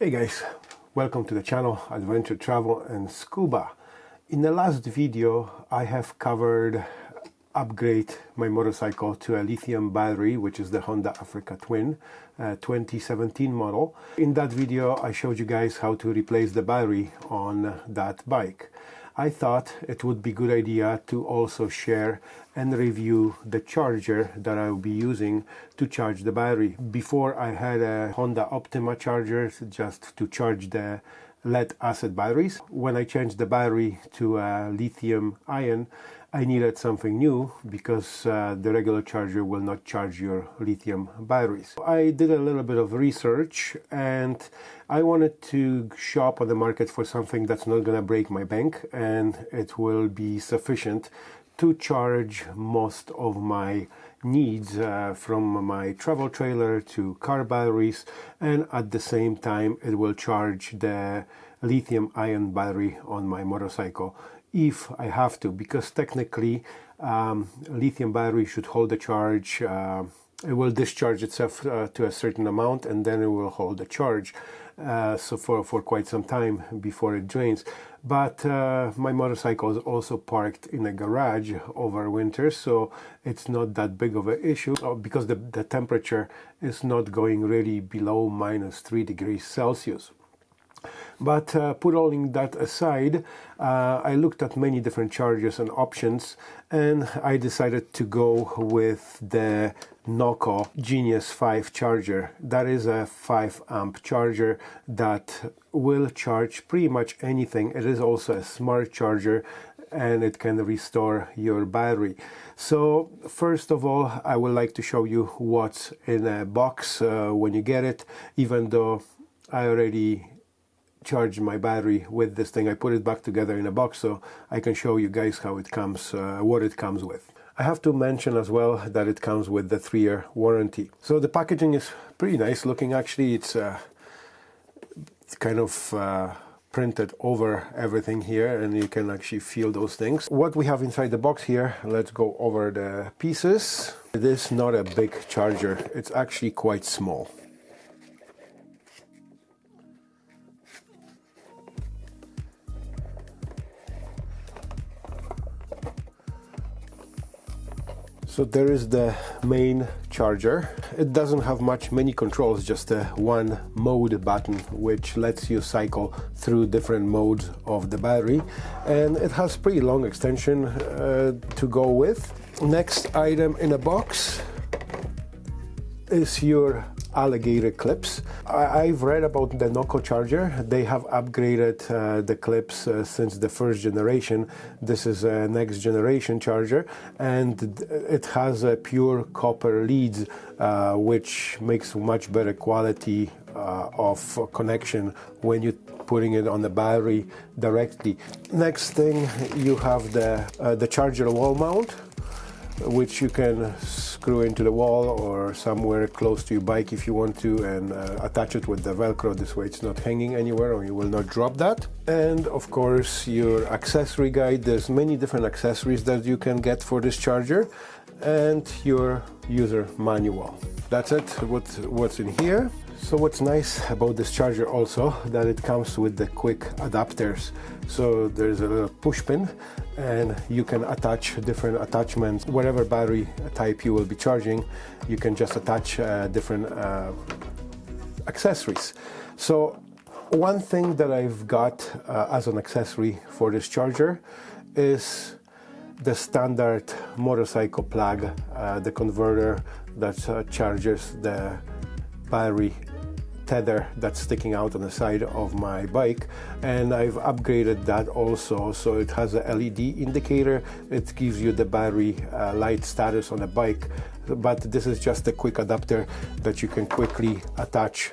Hey guys, welcome to the channel Adventure Travel and Scuba. In the last video I have covered upgrade my motorcycle to a lithium battery which is the Honda Africa Twin uh, 2017 model. In that video I showed you guys how to replace the battery on that bike. I thought it would be good idea to also share and review the charger that I will be using to charge the battery. Before I had a Honda Optima charger just to charge the lead acid batteries. When I changed the battery to a lithium ion I needed something new because uh, the regular charger will not charge your lithium batteries. I did a little bit of research and I wanted to shop on the market for something that's not going to break my bank and it will be sufficient to charge most of my needs uh, from my travel trailer to car batteries and at the same time it will charge the lithium ion battery on my motorcycle. If I have to because technically um, lithium battery should hold the charge uh, it will discharge itself uh, to a certain amount and then it will hold the charge uh, so for, for quite some time before it drains. But uh, my motorcycle is also parked in a garage over winter so it's not that big of an issue uh, because the, the temperature is not going really below minus 3 degrees Celsius. But uh, putting that aside, uh, I looked at many different chargers and options and I decided to go with the Noco Genius 5 charger. That is a 5 amp charger that will charge pretty much anything. It is also a smart charger and it can restore your battery. So first of all, I would like to show you what's in a box uh, when you get it, even though I already charged my battery with this thing. I put it back together in a box so I can show you guys how it comes, uh, what it comes with. I have to mention as well that it comes with the three-year warranty. So the packaging is pretty nice looking actually. It's, uh, kind of uh, printed over everything here and you can actually feel those things. What we have inside the box here, let's go over the pieces. It is not a big charger, it's actually quite small. So there is the main charger. It doesn't have much many controls, just a one mode button which lets you cycle through different modes of the battery and it has pretty long extension uh, to go with. Next item in a box is your alligator clips. I, have read about the Noco charger. They have upgraded uh, the clips uh, since the first generation. This is a next generation charger and it has a pure copper leads uh, which makes much better quality uh, of connection when you're putting it on the battery directly. Next thing you have the, uh, the charger wall mount which you can screw into the wall or somewhere close to your bike if you want to and uh, attach it with the velcro. This way it's not hanging anywhere or you will not drop that. And of course your accessory guide. There's many different accessories that you can get for this charger and your user manual. That's it what what's in here so what's nice about this charger also that it comes with the quick adapters. So there's a push pin and you can attach different attachments. Whatever battery type you will be charging you can just attach uh, different uh, accessories. So one thing that I've got uh, as an accessory for this charger is the standard motorcycle plug, uh, the converter that uh, charges the battery tether that's sticking out on the side of my bike and I've upgraded that also. So it has a LED indicator. It gives you the battery uh, light status on the bike but this is just a quick adapter that you can quickly attach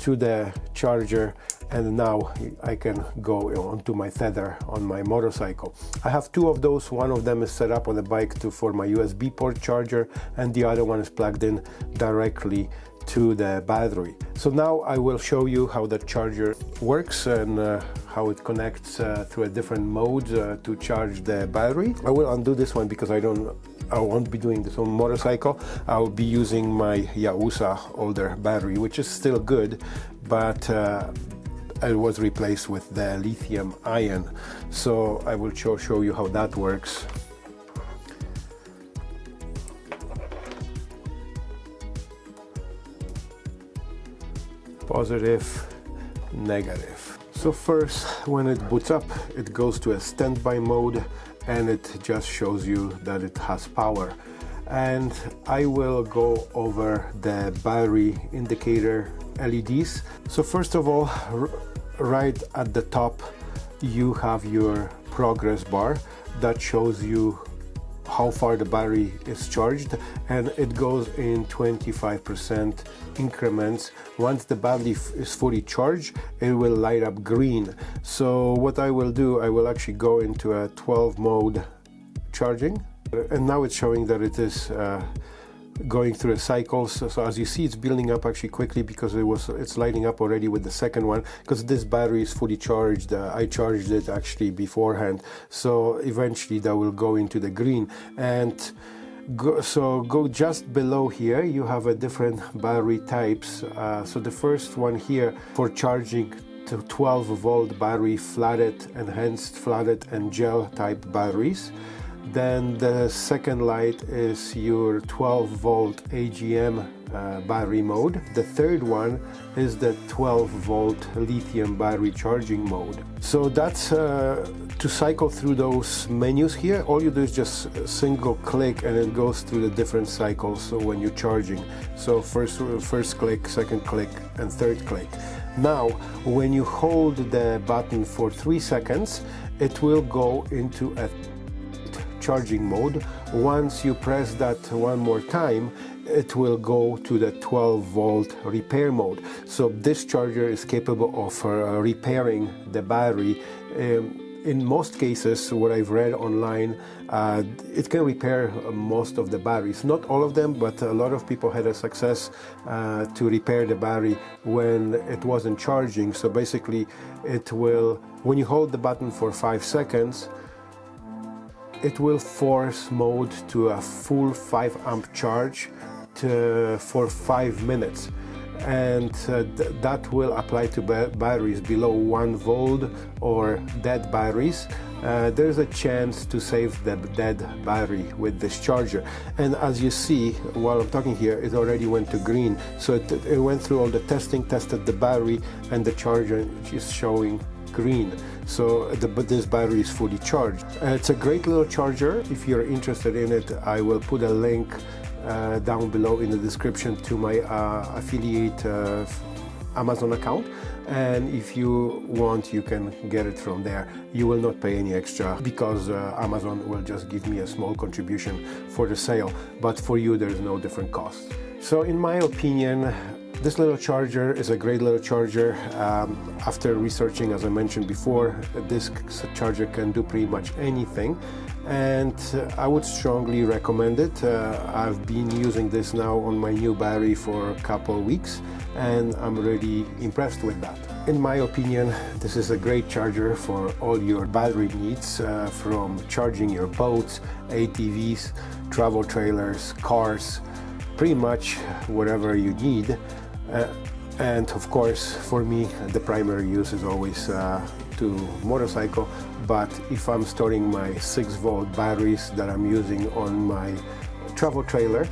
to the charger and now I can go onto my tether on my motorcycle. I have two of those, one of them is set up on the bike to, for my USB port charger and the other one is plugged in directly to the battery. So now I will show you how the charger works and uh, how it connects uh, through a different mode uh, to charge the battery. I will undo this one because I don't I won't be doing this on motorcycle. I'll be using my Yuasa older battery, which is still good, but uh, it was replaced with the lithium ion so I will show, show you how that works positive negative. So first when it boots up it goes to a standby mode and it just shows you that it has power. And I will go over the battery indicator LEDs so first of all right at the top you have your progress bar that shows you how far the battery is charged and it goes in 25% increments. Once the battery is fully charged it will light up green. So what I will do I will actually go into a 12 mode charging. And now it's showing that it is uh, going through a cycle. So, so, as you see it's building up actually quickly because it was it's lighting up already with the second one because this battery is fully charged uh, I charged it actually beforehand. So eventually that will go into the green. And go, so go just below here you have a different battery types. Uh, so the first one here for charging to 12 volt battery flooded enhanced flooded and gel type batteries then the second light is your 12 volt AGM uh, battery mode. The third one is the 12 volt lithium battery charging mode. So that's uh, to cycle through those menus here. All you do is just single click and it goes through the different cycles when you're charging. So first, first click, second click and third click. Now when you hold the button for three seconds it will go into a charging mode. Once you press that one more time, it will go to the 12 volt repair mode. So this charger is capable of uh, repairing the battery. Um, in most cases, what I've read online, uh, it can repair most of the batteries. Not all of them, but a lot of people had a success uh, to repair the battery when it wasn't charging. So basically, it will, when you hold the button for five seconds, it will force mode to a full 5 amp charge to, for 5 minutes. And uh, th that will apply to ba batteries below 1 volt or dead batteries uh, there's a chance to save the dead battery with this charger. And as you see while I'm talking here it already went to green. So it, it went through all the testing tested the battery and the charger is showing green. So the, this battery is fully charged. Uh, it's a great little charger. If you're interested in it I will put a link uh, down below in the description to my uh, affiliate uh, Amazon account and if you want you can get it from there. You will not pay any extra because uh, Amazon will just give me a small contribution for the sale but for you there's no different cost. So in my opinion this little charger is a great little charger. Um, after researching, as I mentioned before, this charger can do pretty much anything and uh, I would strongly recommend it. Uh, I've been using this now on my new battery for a couple weeks and I'm really impressed with that. In my opinion, this is a great charger for all your battery needs uh, from charging your boats, ATVs, travel trailers, cars, pretty much whatever you need uh, and of course, for me, the primary use is always uh, to motorcycle. But if I'm storing my 6 volt batteries that I'm using on my travel trailer,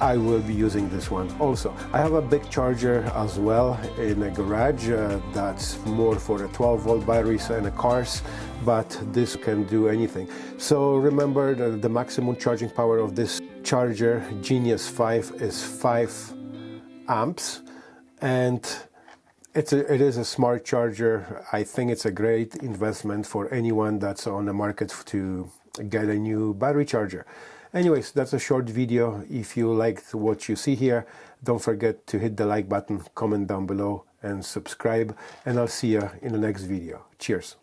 I will be using this one also. I have a big charger as well in a garage uh, that's more for the 12 volt batteries and the cars, but this can do anything. So remember the maximum charging power of this charger, Genius 5, is 5 amps and it's a, it is a smart charger. I think it's a great investment for anyone that's on the market to get a new battery charger. Anyways, that's a short video. If you liked what you see here, don't forget to hit the like button, comment down below and subscribe. And I'll see you in the next video. Cheers.